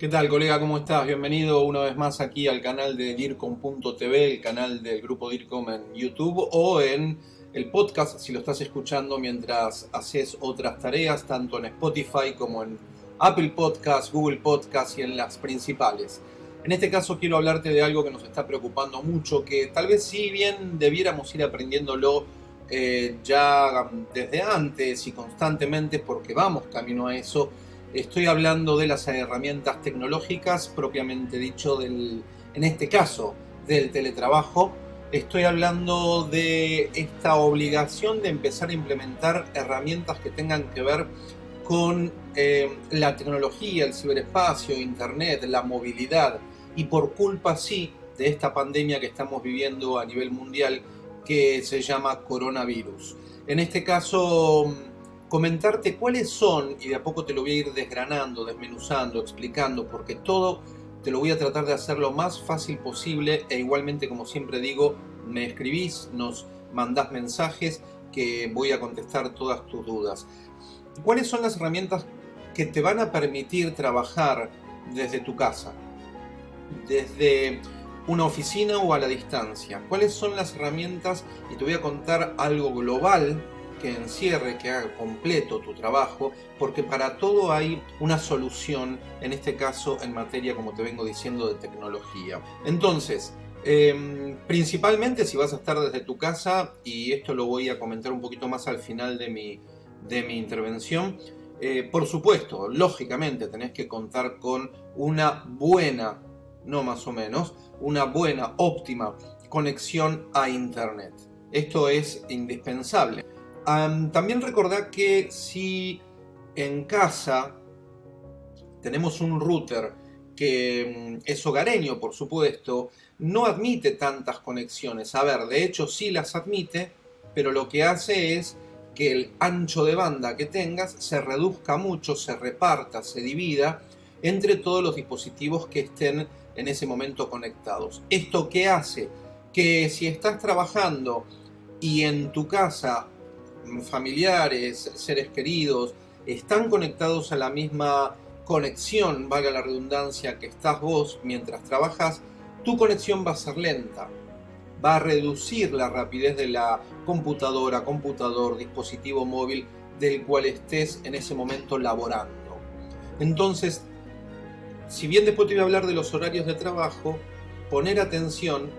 ¿Qué tal colega? ¿Cómo estás? Bienvenido una vez más aquí al canal de DIRCOM.tv, el canal del grupo DIRCOM en YouTube o en el podcast si lo estás escuchando mientras haces otras tareas, tanto en Spotify como en Apple Podcasts, Google Podcasts y en las principales. En este caso quiero hablarte de algo que nos está preocupando mucho, que tal vez si bien debiéramos ir aprendiéndolo eh, ya desde antes y constantemente porque vamos camino a eso, Estoy hablando de las herramientas tecnológicas, propiamente dicho, del, en este caso, del teletrabajo. Estoy hablando de esta obligación de empezar a implementar herramientas que tengan que ver con eh, la tecnología, el ciberespacio, internet, la movilidad y por culpa sí de esta pandemia que estamos viviendo a nivel mundial que se llama coronavirus. En este caso comentarte cuáles son, y de a poco te lo voy a ir desgranando, desmenuzando, explicando, porque todo te lo voy a tratar de hacer lo más fácil posible e igualmente, como siempre digo, me escribís, nos mandás mensajes que voy a contestar todas tus dudas. ¿Cuáles son las herramientas que te van a permitir trabajar desde tu casa? Desde una oficina o a la distancia. ¿Cuáles son las herramientas? Y te voy a contar algo global que encierre, que haga completo tu trabajo, porque para todo hay una solución, en este caso en materia, como te vengo diciendo, de tecnología. Entonces, em, principalmente si vas a estar desde tu casa, y esto lo voy a comentar un poquito más al final de mi, de mi intervención, eh, por supuesto, lógicamente tenés que contar con una buena, no más o menos, una buena, óptima conexión a Internet. Esto es indispensable también recordad que si en casa tenemos un router que mm, es hogareño, por supuesto, no admite tantas conexiones. A ver, de hecho sí las admite, pero lo que hace es que el ancho de banda que tengas se reduzca mucho, se reparta, se divida entre todos los dispositivos que estén en ese momento conectados. ¿Esto qué hace? Que si estás trabajando y en tu casa familiares, seres queridos, están conectados a la misma conexión, valga la redundancia, que estás vos mientras trabajas, tu conexión va a ser lenta. Va a reducir la rapidez de la computadora, computador, dispositivo móvil del cual estés en ese momento laborando. Entonces, si bien después te voy a hablar de los horarios de trabajo, poner atención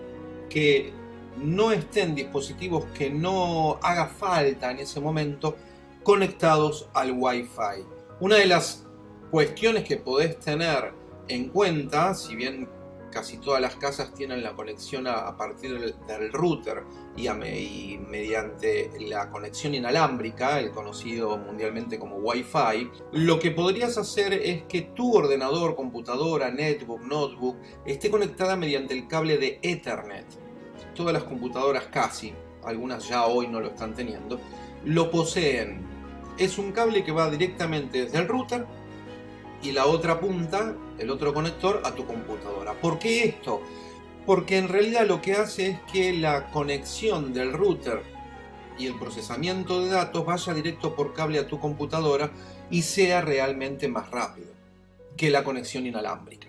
que no estén dispositivos que no haga falta en ese momento conectados al Wi-Fi. Una de las cuestiones que podés tener en cuenta, si bien casi todas las casas tienen la conexión a, partir del, router y, y, mediante la conexión inalámbrica, el conocido mundialmente como Wi-Fi, lo que podrías hacer es que tu ordenador, computadora, netbook, notebook esté conectada mediante el cable de Ethernet todas las computadoras casi, algunas ya hoy no lo están teniendo, lo poseen. Es un cable que va directamente desde el router y la otra punta, el otro conector, a tu computadora. ¿Por qué esto? Porque en realidad lo que hace es que la conexión del router y el procesamiento de datos vaya directo por cable a tu computadora y sea realmente más rápido que la conexión inalámbrica.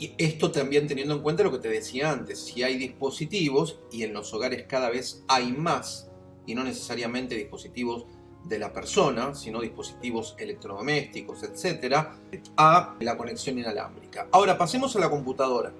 Y esto también teniendo en cuenta lo que te decía antes, si hay dispositivos, y en los hogares cada vez hay más, y no necesariamente dispositivos de la persona, sino dispositivos electrodomésticos, etcétera, a la conexión inalámbrica. Ahora pasemos a la computadora.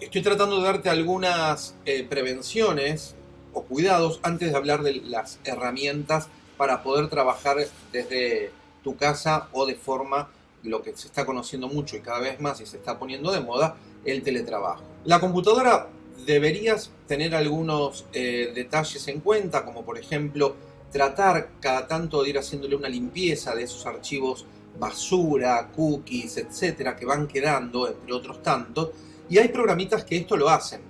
Estoy tratando de darte algunas eh, prevenciones o cuidados antes de hablar de las herramientas para poder trabajar desde tu casa o de forma lo que se está conociendo mucho y cada vez más y se está poniendo de moda, el teletrabajo. La computadora deberías tener algunos eh, detalles en cuenta, como por ejemplo tratar cada tanto de ir haciéndole una limpieza de esos archivos basura, cookies, etcétera, que van quedando, entre otros tantos, y hay programitas que esto lo hacen.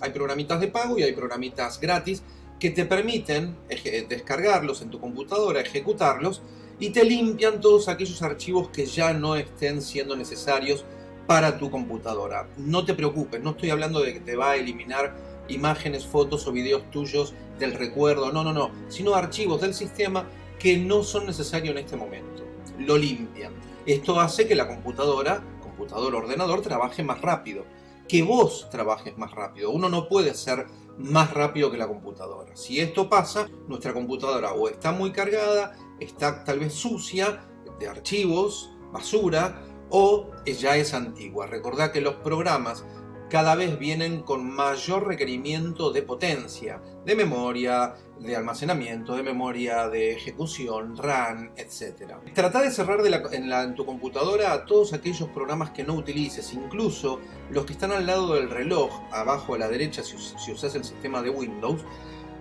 Hay programitas de pago y hay programitas gratis que te permiten descargarlos en tu computadora, ejecutarlos y te limpian todos aquellos archivos que ya no estén siendo necesarios para tu computadora. No te preocupes, no estoy hablando de que te va a eliminar imágenes, fotos o videos tuyos del recuerdo, no, no, no, sino archivos del sistema que no son necesarios en este momento. Lo limpian. Esto hace que la computadora o ordenador trabaje más rápido, que vos trabajes más rápido. Uno no puede ser más rápido que la computadora. Si esto pasa, nuestra computadora o está muy cargada, está tal vez sucia de archivos, basura, o ya es antigua. Recordad que los programas cada vez vienen con mayor requerimiento de potencia, de memoria, de almacenamiento, de memoria, de ejecución, RAM, etc. Trata de cerrar en, tu computadora todos aquellos programas que no utilices, incluso los que están al lado del reloj, abajo a la derecha si usas el sistema de Windows,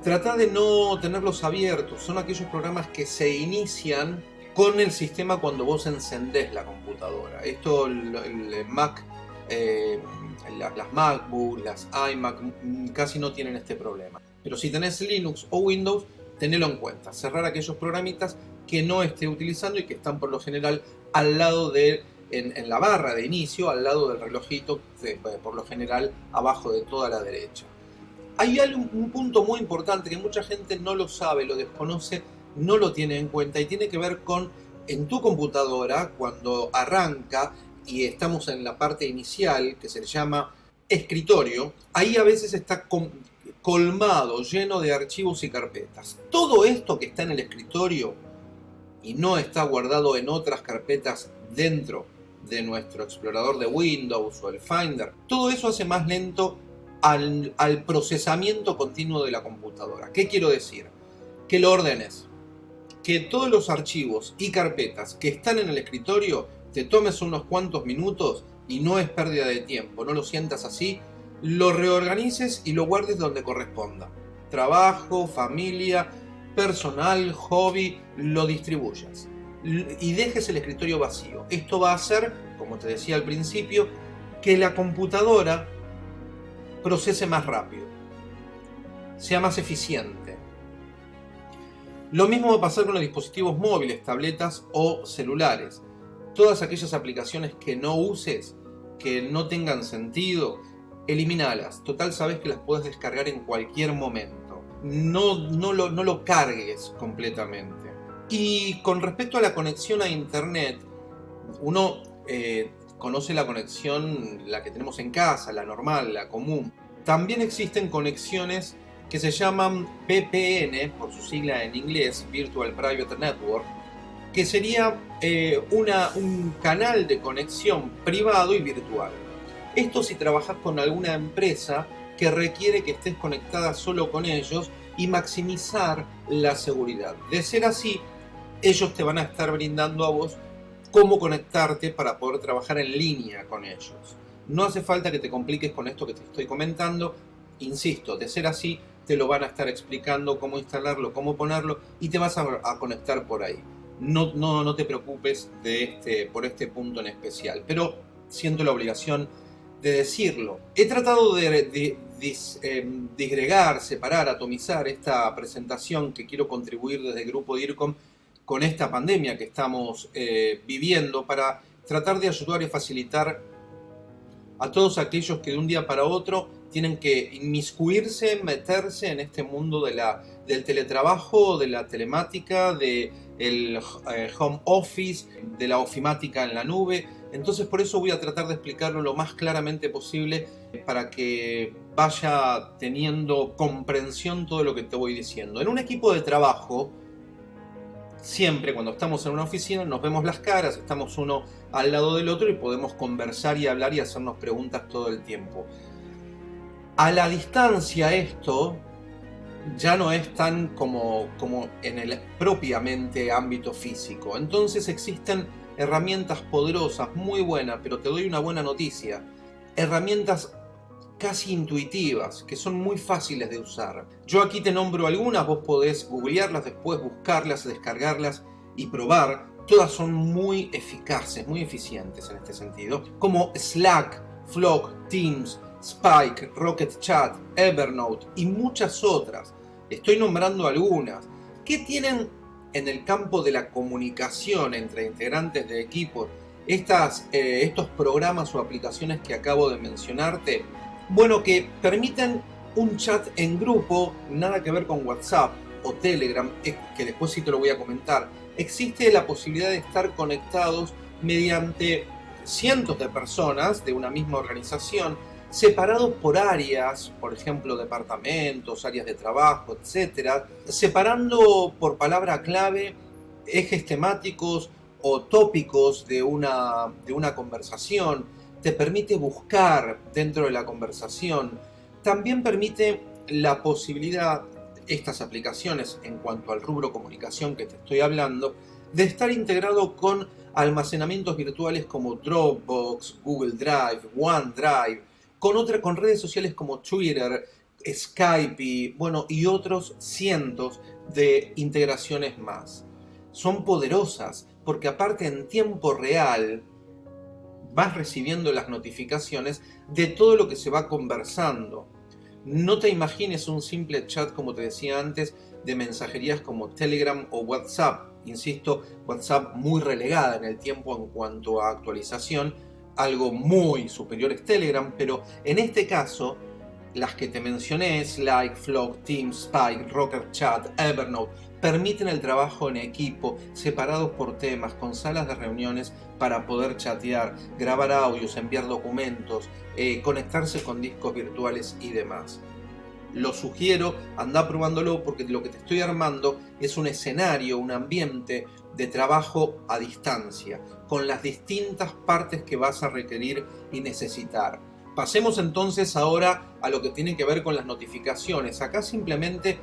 trata de no tenerlos abiertos, son aquellos programas que se inician con el sistema cuando vos encendés la computadora. Esto el, Mac eh, las MacBook, las iMac mm, casi no tienen este problema. Pero si tenés Linux o Windows, tenelo en cuenta. Cerrar aquellos programitas que no esté utilizando y que están por lo general al lado de, en, la barra de inicio, al lado del relojito, por lo general abajo de toda la derecha. Hay un punto muy importante que mucha gente no lo sabe, lo desconoce, no lo tiene en cuenta y tiene que ver con en tu computadora, cuando arranca, y estamos en la parte inicial que se le llama escritorio, ahí a veces está colmado, lleno de archivos y carpetas. Todo esto que está en el escritorio y no está guardado en otras carpetas dentro de nuestro explorador de Windows o el Finder, todo eso hace más lento al, procesamiento continuo de la computadora. ¿Qué quiero decir? Que lo ordenes, que todos los archivos y carpetas que están en el escritorio te tomes unos cuantos minutos y no es pérdida de tiempo, no lo sientas así, lo reorganices y lo guardes donde corresponda. Trabajo, familia, personal, hobby, lo distribuyas. Y dejes el escritorio vacío. Esto va a hacer, como te decía al principio, que la computadora procese más rápido, sea más eficiente. Lo mismo va a pasar con los dispositivos móviles, tabletas o celulares todas aquellas aplicaciones que no uses, que no tengan sentido, elimínalas. Total, sabes que las puedes descargar en cualquier momento. No, no, lo, no lo cargues completamente. Y con respecto a la conexión a Internet, uno eh, conoce la conexión, la que tenemos en casa, la normal, la común. También existen conexiones que se llaman VPN, por su sigla en inglés, Virtual Private Network, que sería eh, una, un canal de conexión privado y virtual. Esto si trabajas con alguna empresa que requiere que estés conectada solo con ellos y maximizar la seguridad. De ser así, ellos te van a estar brindando a vos cómo conectarte para poder trabajar en línea con ellos. No hace falta que te compliques con esto que te estoy comentando. Insisto, de ser así, te lo van a estar explicando cómo instalarlo, cómo ponerlo y te vas a conectar por ahí no, no, no te preocupes de este, por este punto en especial, pero siento la obligación de decirlo. He tratado de, em, disgregar, separar, atomizar esta presentación que quiero contribuir desde el grupo DIRCOM con esta pandemia que estamos eh, viviendo para tratar de ayudar y facilitar a todos aquellos que de un día para otro tienen que inmiscuirse, meterse en este mundo de la, del teletrabajo, de la telemática, del de eh, home office, de la ofimática en la nube. Entonces por eso voy a tratar de explicarlo lo más claramente posible para que vaya teniendo comprensión todo lo que te voy diciendo. En un equipo de trabajo, siempre cuando estamos en una oficina nos vemos las caras, estamos uno al lado del otro y podemos conversar y hablar y hacernos preguntas todo el tiempo. A la distancia esto ya no es tan como, como en el propiamente ámbito físico. Entonces existen herramientas poderosas, muy buenas, pero te doy una buena noticia. Herramientas casi intuitivas, que son muy fáciles de usar. Yo aquí te nombro algunas, vos podés googlearlas, después buscarlas, descargarlas y probar. Todas son muy eficaces, muy eficientes en este sentido, como Slack, Flock, Teams, Spike, Rocket Chat, Evernote y muchas otras. Estoy nombrando algunas. ¿Qué tienen en el campo de la comunicación entre integrantes de equipo estas, eh, estos programas o aplicaciones que acabo de mencionarte? Bueno, que permiten un chat en grupo, nada que ver con WhatsApp o Telegram, que después sí te lo voy a comentar. Existe la posibilidad de estar conectados mediante cientos de personas de una misma organización separados por áreas, por ejemplo, departamentos, áreas de trabajo, etc., separando por palabra clave ejes temáticos o tópicos de una, de una conversación, te permite buscar dentro de la conversación, también permite la posibilidad, estas aplicaciones en cuanto al rubro comunicación que te estoy hablando, de estar integrado con almacenamientos virtuales como Dropbox, Google Drive, OneDrive, con, otra, con redes sociales como Twitter, Skype y, bueno, y otros cientos de integraciones más. Son poderosas porque aparte en tiempo real vas recibiendo las notificaciones de todo lo que se va conversando. No te imagines un simple chat, como te decía antes, de mensajerías como Telegram o WhatsApp. Insisto, WhatsApp muy relegada en el tiempo en cuanto a actualización, algo muy superior es Telegram, pero en este caso, las que te mencioné, Slack, Flock, Teams, Spike, Rocker Chat, Evernote, permiten el trabajo en equipo, separados por temas, con salas de reuniones para poder chatear, grabar audios, enviar documentos, eh, conectarse con discos virtuales y demás. Lo sugiero, anda probándolo porque lo que te estoy armando es un escenario, un ambiente de trabajo a distancia, con las distintas partes que vas a requerir y necesitar. Pasemos entonces ahora a lo que tiene que ver con las notificaciones. Acá simplemente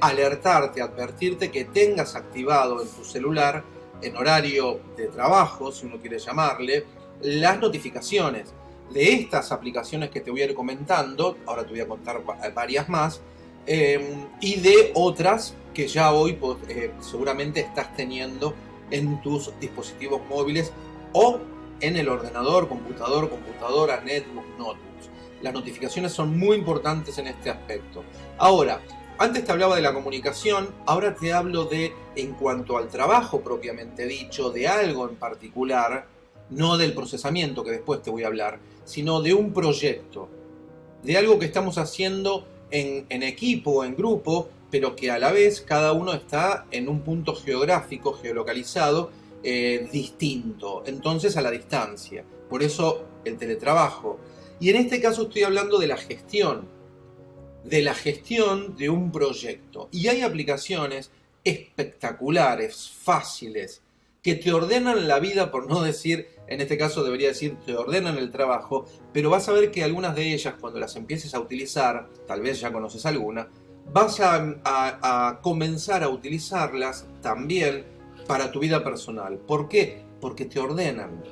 alertarte, advertirte que tengas activado en tu celular, en horario de trabajo, si uno quiere llamarle, las notificaciones de estas aplicaciones que te voy a ir comentando, ahora te voy a contar varias más, eh, y de otras que ya hoy eh, seguramente estás teniendo en tus dispositivos móviles o en el ordenador, computador, computadora, netbook, notebooks. Las notificaciones son muy importantes en este aspecto. Ahora, antes te hablaba de la comunicación, ahora te hablo de, en cuanto al trabajo propiamente dicho, de algo en particular, no del procesamiento que después te voy a hablar, sino de un proyecto, de algo que estamos haciendo en, en equipo, en grupo, pero que a la vez cada uno está en un punto geográfico, geolocalizado, eh, distinto, entonces a la distancia. Por eso el teletrabajo. Y en este caso estoy hablando de la gestión, de la gestión de un proyecto. Y hay aplicaciones espectaculares, fáciles, que te ordenan la vida, por no decir, en este caso debería decir, te ordenan el trabajo, pero vas a ver que algunas de ellas, cuando las empieces a utilizar, tal vez ya conoces alguna, vas a, comenzar a utilizarlas también para tu vida personal. ¿Por qué? Porque te ordenan.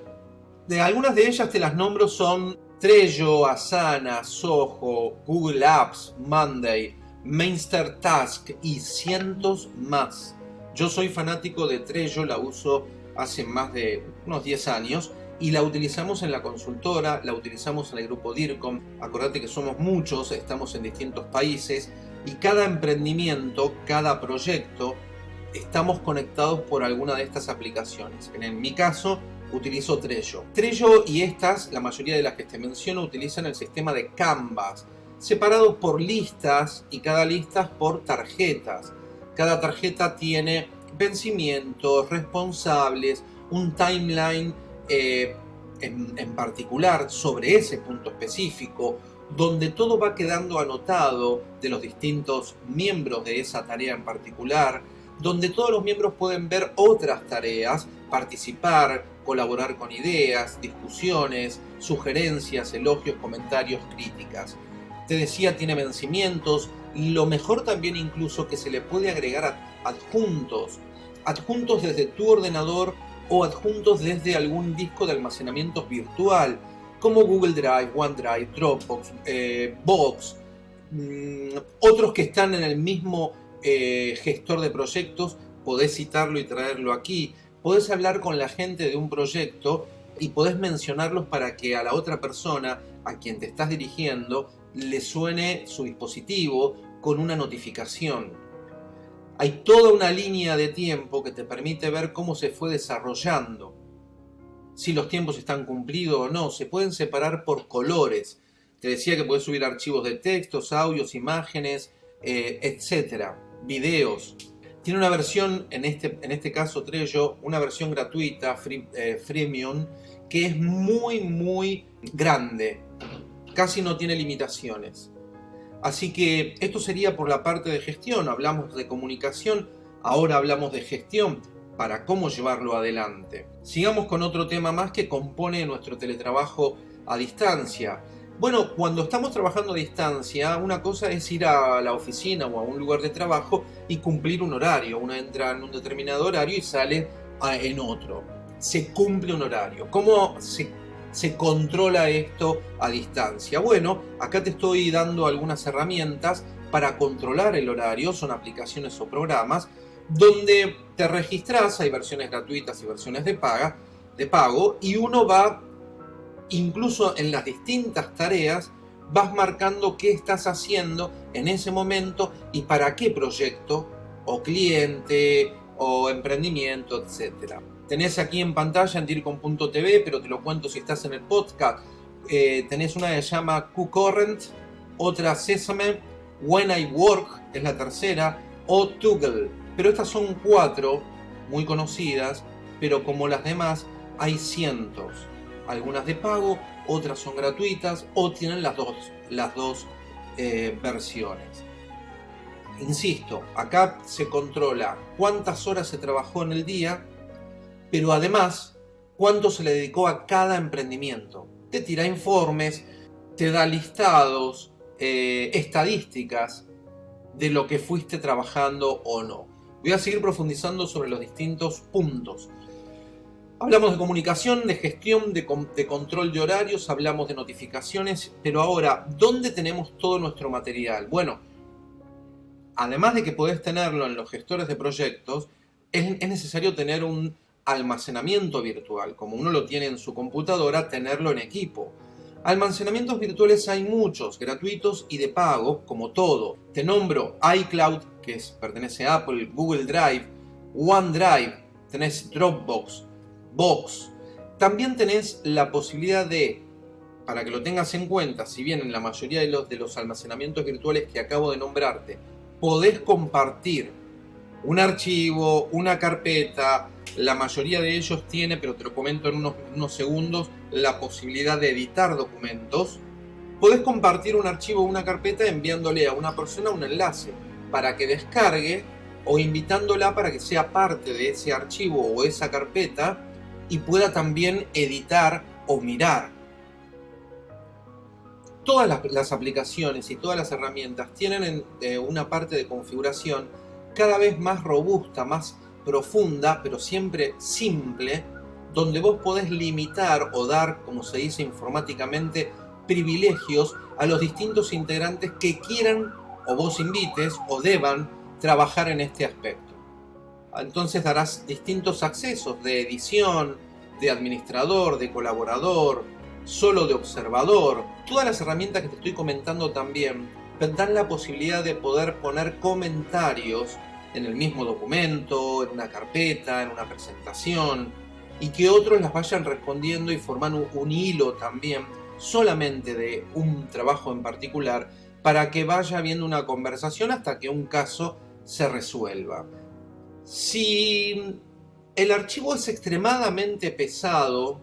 De algunas de ellas te las nombro son Trello, Asana, Soho, Google Apps, Monday, Mainster Task y cientos más. Yo soy fanático de Trello, la uso hace más de unos 10 años y la utilizamos en la consultora, la utilizamos en el grupo DIRCOM. Acordate que somos muchos, estamos en distintos países y cada emprendimiento, cada proyecto, estamos conectados por alguna de estas aplicaciones. En mi caso, utilizo Trello. Trello y estas, la mayoría de las que te menciono, utilizan el sistema de Canvas, separados por listas y cada lista por tarjetas. Cada tarjeta tiene vencimientos, responsables, un timeline eh, en particular sobre ese punto específico, donde todo va quedando anotado de los distintos miembros de esa tarea en particular, donde todos los miembros pueden ver otras tareas, participar, colaborar con ideas, discusiones, sugerencias, elogios, comentarios, críticas. Te decía, tiene vencimientos, lo mejor también incluso que se le puede agregar adjuntos, adjuntos desde tu ordenador o adjuntos desde algún disco de almacenamiento virtual, como Google Drive, OneDrive, Dropbox, eh, Box, mm, otros que están en el mismo eh, gestor de proyectos, podés citarlo y traerlo aquí, podés hablar con la gente de un proyecto y podés mencionarlos para que a la otra persona a quien te estás dirigiendo le suene su dispositivo con una notificación. Hay toda una línea de tiempo que te permite ver cómo se fue desarrollando si los tiempos están cumplidos o no. Se pueden separar por colores. Te decía que puedes subir archivos de textos, audios, imágenes, eh, etcétera, videos. Tiene una versión, en este, en este caso Trello, una versión gratuita, free, eh, freemium, que es muy, muy grande. Casi no tiene limitaciones. Así que esto sería por la parte de gestión. Hablamos de comunicación, ahora hablamos de gestión para cómo llevarlo adelante. Sigamos con otro tema más que compone nuestro teletrabajo a distancia. Bueno, cuando estamos trabajando a distancia, una cosa es ir a la oficina o a un lugar de trabajo y cumplir un horario. Uno entra en un determinado horario y sale en otro. Se cumple un horario. ¿Cómo se, controla esto a distancia? Bueno, acá te estoy dando algunas herramientas para controlar el horario. Son aplicaciones o programas donde te registras, hay versiones gratuitas y versiones de, de pago, y uno va, incluso en las distintas tareas, vas marcando qué estás haciendo en ese momento y para qué proyecto, o cliente, o emprendimiento, etc. Tenés aquí en pantalla en dircom.tv, pero te lo cuento si estás en el podcast, eh, tenés una que se llama QCurrent, otra Sesame, When I Work es la tercera, o Toggle pero estas son cuatro muy conocidas, pero como las demás hay cientos. Algunas de pago, otras son gratuitas o tienen las dos, las dos eh, versiones. Insisto, acá se controla cuántas horas se trabajó en el día, pero además cuánto se le dedicó a cada emprendimiento. Te tira informes, te da listados, eh, estadísticas de lo que fuiste trabajando o no. Voy a seguir profundizando sobre los distintos puntos. Hablamos de comunicación, de gestión, de, control de horarios, hablamos de notificaciones, pero ahora, ¿dónde tenemos todo nuestro material? Bueno, además de que podés tenerlo en los gestores de proyectos, es, es necesario tener un almacenamiento virtual, como uno lo tiene en su computadora, tenerlo en equipo. Almacenamientos virtuales hay muchos, gratuitos y de pago, como todo. Te nombro iCloud, que pertenece a Apple, Google Drive, OneDrive, tenés Dropbox, Box. También tenés la posibilidad de, para que lo tengas en cuenta, si bien en la mayoría de los, de los almacenamientos virtuales que acabo de nombrarte, podés compartir un archivo, una carpeta, la mayoría de ellos tiene, pero te lo comento en unos, segundos, la posibilidad de editar documentos. Podés compartir un archivo o una carpeta enviándole a una persona un enlace para que descargue o invitándola para que sea parte de ese archivo o esa carpeta y pueda también editar o mirar. Todas las, aplicaciones y todas las herramientas tienen eh, una parte de configuración cada vez más robusta, más profunda, pero siempre simple, donde vos podés limitar o dar, como se dice informáticamente, privilegios a los distintos integrantes que quieran o vos invites o deban trabajar en este aspecto. Entonces darás distintos accesos de edición, de administrador, de colaborador, solo de observador. Todas las herramientas que te estoy comentando también dan la posibilidad de poder poner comentarios en el mismo documento, en una carpeta, en una presentación, y que otros las vayan respondiendo y formando un hilo también solamente de un trabajo en particular para que vaya habiendo una conversación hasta que un caso se resuelva. Si el archivo es extremadamente pesado,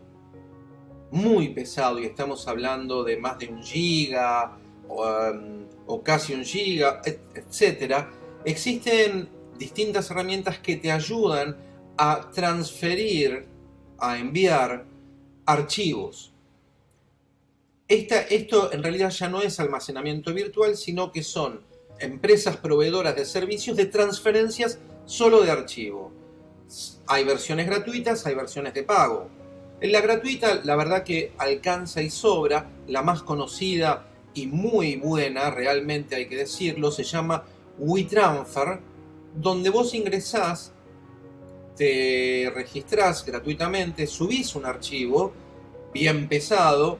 muy pesado, y estamos hablando de más de un giga o, um, casi un giga, etc., existen distintas herramientas que te ayudan a transferir, a enviar archivos. esto en realidad ya no es almacenamiento virtual, sino que son empresas proveedoras de servicios de transferencias solo de archivo. Hay versiones gratuitas, hay versiones de pago. En la gratuita, la verdad que alcanza y sobra, la más conocida y muy buena, realmente hay que decirlo, se llama WeTransfer, donde vos ingresás, te registrás gratuitamente, subís un archivo bien pesado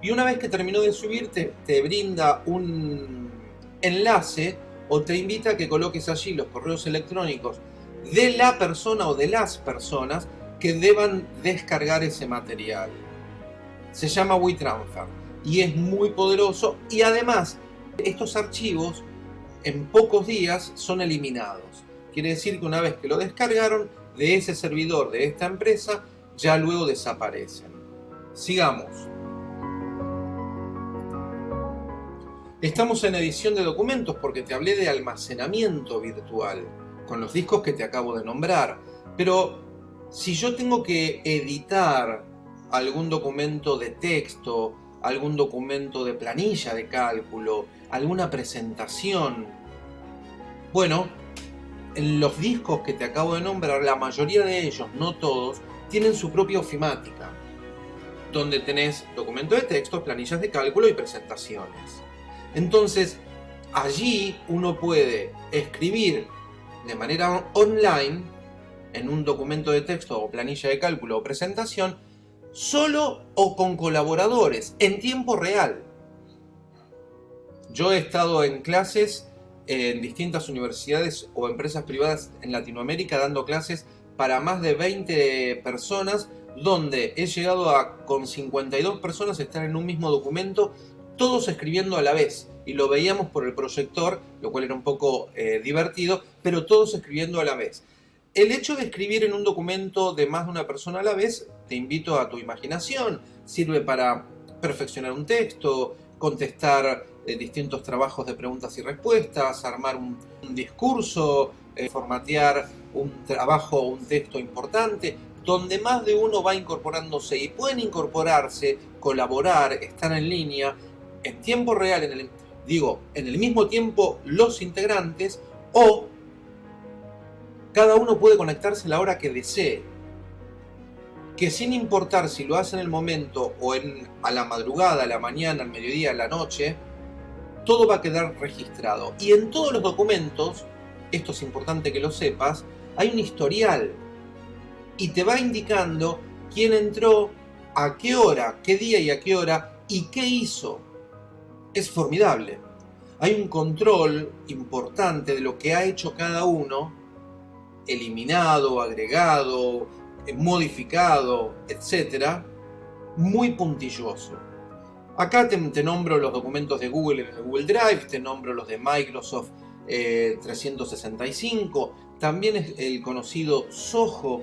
y una vez que terminó de subirte te brinda un enlace o te invita a que coloques allí los correos electrónicos de la persona o de las personas que deban descargar ese material. Se llama WeTransfer y es muy poderoso y además estos archivos en pocos días son eliminados. Quiere decir que una vez que lo descargaron de ese servidor de esta empresa, ya luego desaparecen. Sigamos. Estamos en edición de documentos porque te hablé de almacenamiento virtual con los discos que te acabo de nombrar. Pero si yo tengo que editar algún documento de texto, algún documento de planilla de cálculo, alguna presentación, bueno, en los discos que te acabo de nombrar, la mayoría de ellos, no todos, tienen su propia ofimática, donde tenés documentos de texto, planillas de cálculo y presentaciones. Entonces, allí uno puede escribir de manera online, en un documento de texto o planilla de cálculo o presentación, solo o con colaboradores, en tiempo real. Yo he estado en clases en distintas universidades o empresas privadas en Latinoamérica dando clases para más de 20 personas, donde he llegado a con 52 personas estar en un mismo documento, todos escribiendo a la vez. Y lo veíamos por el proyector, lo cual era un poco eh, divertido, pero todos escribiendo a la vez. El hecho de escribir en un documento de más de una persona a la vez, te invito a tu imaginación, sirve para perfeccionar un texto, contestar eh, distintos trabajos de preguntas y respuestas, armar un, discurso, eh, formatear un trabajo o un texto importante, donde más de uno va incorporándose y pueden incorporarse, colaborar, estar en línea, en tiempo real, digo, en el mismo tiempo los integrantes o cada uno puede conectarse a la hora que desee. Que sin importar si lo hace en el momento o a la madrugada, a la mañana, al mediodía, a la noche, todo va a quedar registrado. Y en todos los documentos, esto es importante que lo sepas, hay un historial y te va indicando quién entró, a qué hora, qué día y a qué hora y qué hizo. Es formidable. Hay un control importante de lo que ha hecho cada uno, eliminado, agregado, modificado, etc., muy puntilloso. Acá te, nombro los documentos de Google en el Google Drive, te nombro los de Microsoft 365, eh, también es el conocido Soho.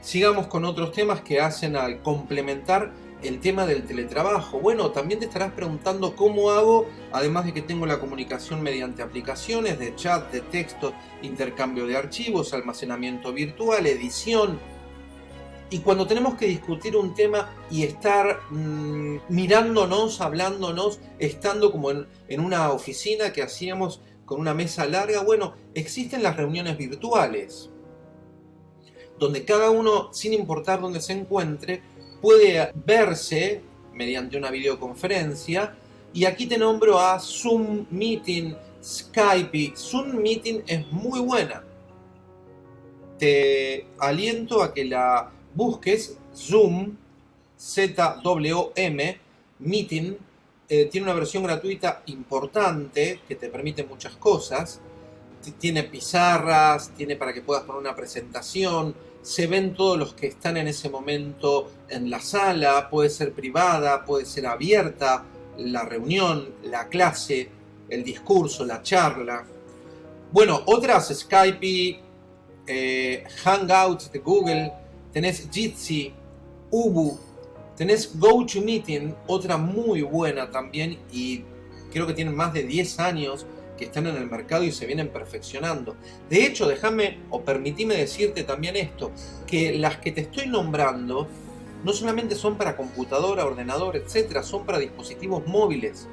Sigamos con otros temas que hacen al complementar el tema del teletrabajo. Bueno, también te estarás preguntando cómo hago, además de que tengo la comunicación mediante aplicaciones de chat, de texto, intercambio de archivos, almacenamiento virtual, edición, y cuando tenemos que discutir un tema y estar mm, mirándonos, hablándonos, estando como en, en una oficina que hacíamos con una mesa larga, bueno, existen las reuniones virtuales, donde cada uno, sin importar dónde se encuentre, puede verse mediante una videoconferencia. Y aquí te nombro a Zoom Meeting, Skype. Zoom Meeting es muy buena. Te aliento a que la busques Zoom, Z-W-M, Meeting, eh, tiene una versión gratuita importante que te permite muchas cosas. Tiene pizarras, tiene para que puedas poner una presentación, se ven todos los que están en ese momento en la sala, puede ser privada, puede ser abierta, la reunión, la clase, el discurso, la charla. Bueno, otras Skype, eh, Hangouts de Google, tenés Jitsi, Ubu, tenés GoToMeeting, otra muy buena también y creo que tienen más de 10 años que están en el mercado y se vienen perfeccionando. De hecho, déjame o permitime decirte también esto, que las que te estoy nombrando no solamente son para computadora, ordenador, etcétera, son para dispositivos móviles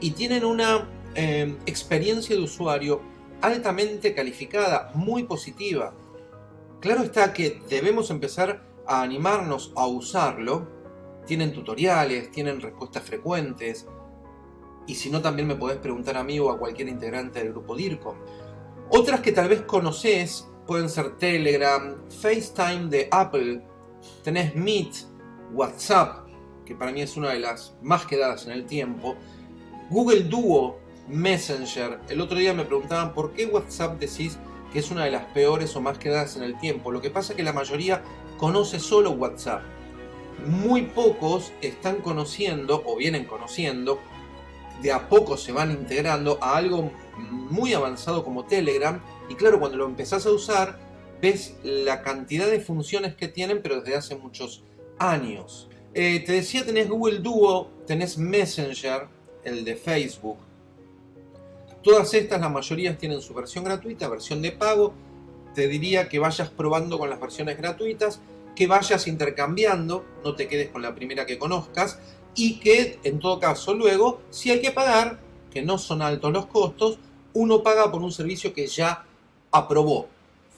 y tienen una eh, experiencia de usuario altamente calificada, muy positiva. Claro está que debemos empezar a animarnos a usarlo. Tienen tutoriales, tienen respuestas frecuentes. Y si no, también me podés preguntar a mí o a cualquier integrante del grupo DIRCOM. Otras que tal vez conoces pueden ser Telegram, FaceTime de Apple, tenés Meet, WhatsApp, que para mí es una de las más quedadas en el tiempo, Google Duo, Messenger. El otro día me preguntaban por qué WhatsApp decís que es una de las peores o más quedadas en el tiempo. Lo que pasa es que la mayoría conoce solo WhatsApp. Muy pocos están conociendo o vienen conociendo, de a poco se van integrando a algo muy avanzado como Telegram. Y claro, cuando lo empezás a usar, ves la cantidad de funciones que tienen, pero desde hace muchos años. Eh, te decía, tenés Google Duo, tenés Messenger, el de Facebook. Todas estas, la mayoría tienen su versión gratuita, versión de pago. Te diría que vayas probando con las versiones gratuitas, que vayas intercambiando, no te quedes con la primera que conozcas, y que en todo caso luego, si hay que pagar, que no son altos los costos, uno paga por un servicio que ya aprobó.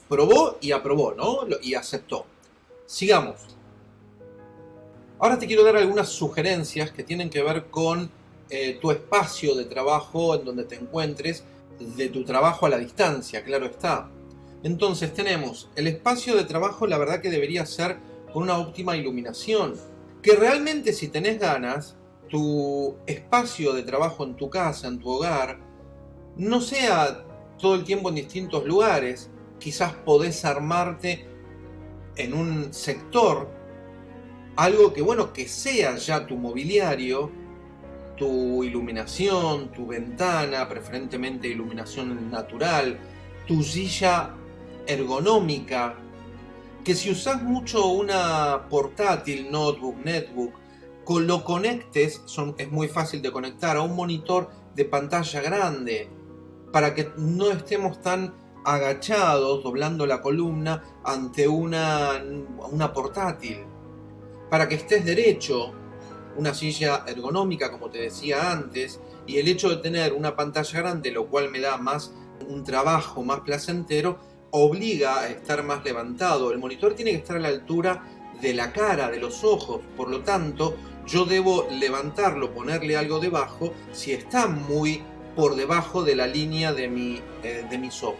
Probó y aprobó, ¿no? Y aceptó. Sigamos. Ahora te quiero dar algunas sugerencias que tienen que ver con eh, tu espacio de trabajo en donde te encuentres, de tu trabajo a la distancia, claro está. Entonces tenemos el espacio de trabajo, la verdad que debería ser con una óptima iluminación. Que realmente si tenés ganas, tu espacio de trabajo en tu casa, en tu hogar, no sea todo el tiempo en distintos lugares. Quizás podés armarte en un sector algo que, bueno, que sea ya tu mobiliario, tu iluminación, tu ventana, preferentemente iluminación natural, tu silla ergonómica, que si usas mucho una portátil, notebook, netbook, lo conectes, son, es muy fácil de conectar a un monitor de pantalla grande, para que no estemos tan agachados, doblando la columna ante una, una portátil. Para que estés derecho, una silla ergonómica, como te decía antes, y el hecho de tener una pantalla grande, lo cual me da más un trabajo más placentero, obliga a estar más levantado. El monitor tiene que estar a la altura de la cara, de los ojos, por lo tanto, yo debo levantarlo, ponerle algo debajo, si está muy por debajo de la línea de, mi, eh, de mis ojos.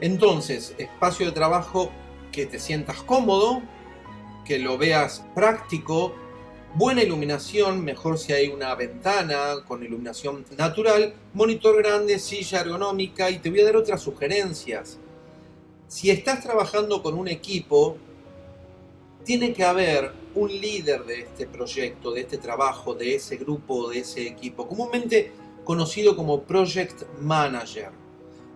Entonces, espacio de trabajo que te sientas cómodo, que lo veas práctico, buena iluminación, mejor si hay una ventana con iluminación natural, monitor grande, silla ergonómica y te voy a dar otras sugerencias. Si estás trabajando con un equipo, tiene que haber un líder de este proyecto, de este trabajo, de ese grupo, de ese equipo. Comúnmente conocido como Project Manager.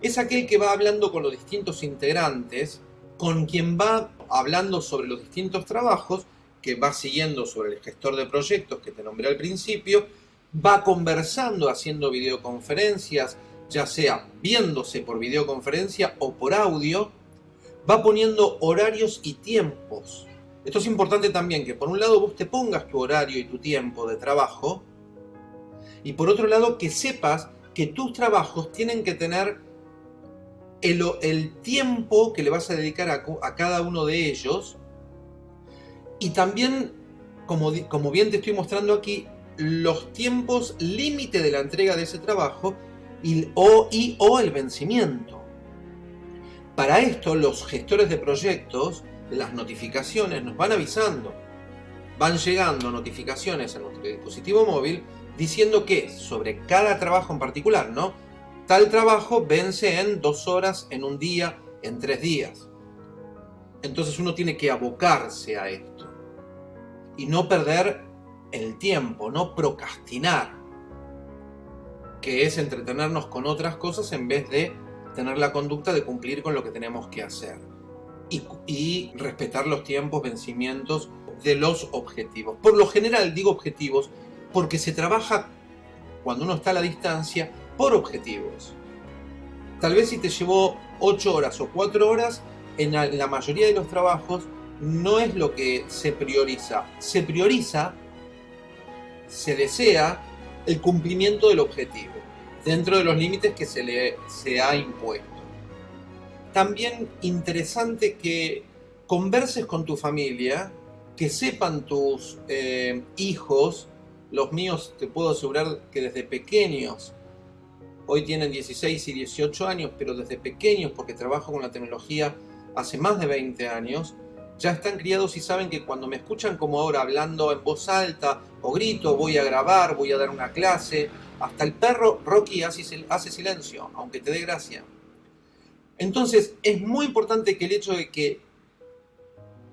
Es aquel que va hablando con los distintos integrantes, con quien va hablando sobre los distintos trabajos, que va siguiendo sobre el gestor de proyectos que te nombré al principio, va conversando, haciendo videoconferencias, ya sea viéndose por videoconferencia o por audio, va poniendo horarios y tiempos. Esto es importante también, que por un lado vos te pongas tu horario y tu tiempo de trabajo, y por otro lado, que sepas que tus trabajos tienen que tener el, tiempo que le vas a dedicar a, cada uno de ellos. Y también, como, como bien te estoy mostrando aquí, los tiempos límite de la entrega de ese trabajo y o, y, o el vencimiento. Para esto, los gestores de proyectos, las notificaciones nos van avisando. Van llegando notificaciones a nuestro dispositivo móvil diciendo que sobre cada trabajo en particular, ¿no? Tal trabajo vence en dos horas, en un día, en tres días. Entonces uno tiene que abocarse a esto. Y no perder el tiempo, no procrastinar. Que es entretenernos con otras cosas en vez de tener la conducta de cumplir con lo que tenemos que hacer. Y, respetar los tiempos, vencimientos de los objetivos. Por lo general digo objetivos porque se trabaja cuando uno está a la distancia por objetivos. Tal vez si te llevó 8 horas o 4 horas, en la mayoría de los trabajos no es lo que se prioriza. Se prioriza, se desea el cumplimiento del objetivo, dentro de los límites que se le se ha impuesto. También interesante que converses con tu familia, que sepan tus eh, hijos los míos te puedo asegurar que desde pequeños, hoy tienen 16 y 18 años, pero desde pequeños, porque trabajo con la tecnología hace más de 20 años, ya están criados y saben que cuando me escuchan como ahora hablando en voz alta o grito, voy a grabar, voy a dar una clase, hasta el perro Rocky hace, silencio, aunque te dé gracia. Entonces es muy importante que el hecho de que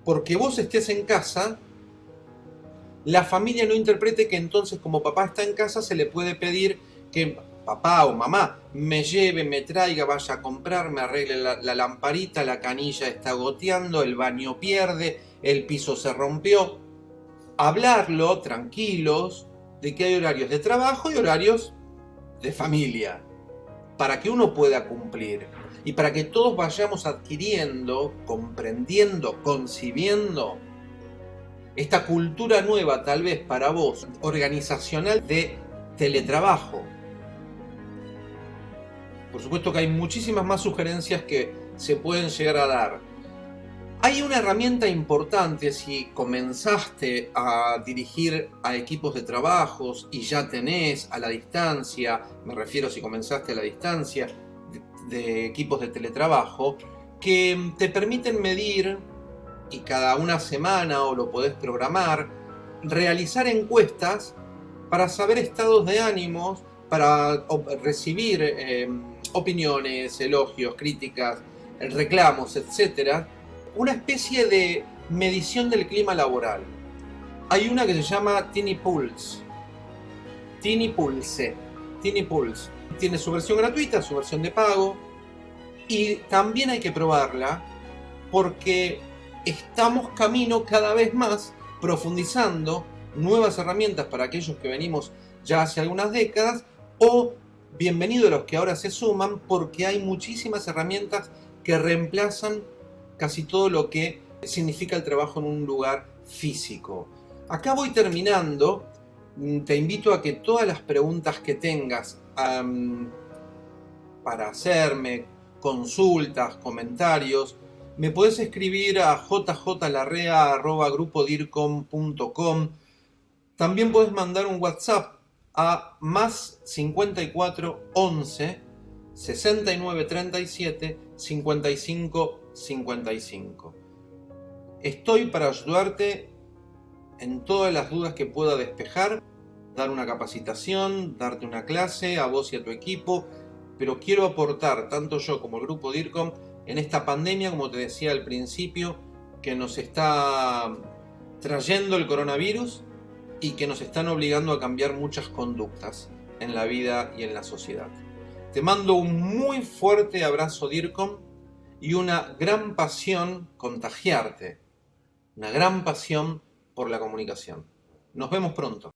porque vos estés en casa, la familia no interprete que entonces como papá está en casa se le puede pedir que papá o mamá me lleve, me traiga, vaya a comprar, me arregle la, lamparita, la canilla está goteando, el baño pierde, el piso se rompió. hablarlo tranquilos de que hay horarios de trabajo y horarios de familia, para que uno pueda cumplir y para que todos vayamos adquiriendo, comprendiendo, concibiendo esta cultura nueva, tal vez para vos, organizacional de teletrabajo. Por supuesto que hay muchísimas más sugerencias que se pueden llegar a dar. Hay una herramienta importante si comenzaste a dirigir a equipos de trabajos y ya tenés a la distancia, me refiero si comenzaste a la distancia, de, equipos de teletrabajo, que te permiten medir, y cada una semana o lo podés programar, realizar encuestas para saber estados de ánimos, para recibir eh, opiniones, elogios, críticas, reclamos, etcétera, una especie de medición del clima laboral. Hay una que se llama Tiny Pulse. Tiny Pulse. Tiny Pulse. Tiene su versión gratuita, su versión de pago. Y también hay que probarla porque estamos camino cada vez más profundizando nuevas herramientas para aquellos que venimos ya hace algunas décadas o bienvenidos los que ahora se suman porque hay muchísimas herramientas que reemplazan casi todo lo que significa el trabajo en un lugar físico. Acá voy terminando. Mm, te invito a que todas las preguntas que tengas para hacerme, consultas, comentarios, me puedes escribir a jjlarrea.grupodircom.com. También puedes mandar un WhatsApp a más 54 11 69 37 55 55. Estoy para ayudarte en todas las dudas que pueda despejar, dar una capacitación, darte una clase a vos y a tu equipo, pero quiero aportar, tanto yo como el grupo DIRCOM, en esta pandemia, como te decía al principio, que nos está trayendo el coronavirus y que nos están obligando a cambiar muchas conductas en la vida y en la sociedad. Te mando un muy fuerte abrazo DIRCOM y una gran pasión contagiarte, una gran pasión por la comunicación. Nos vemos pronto.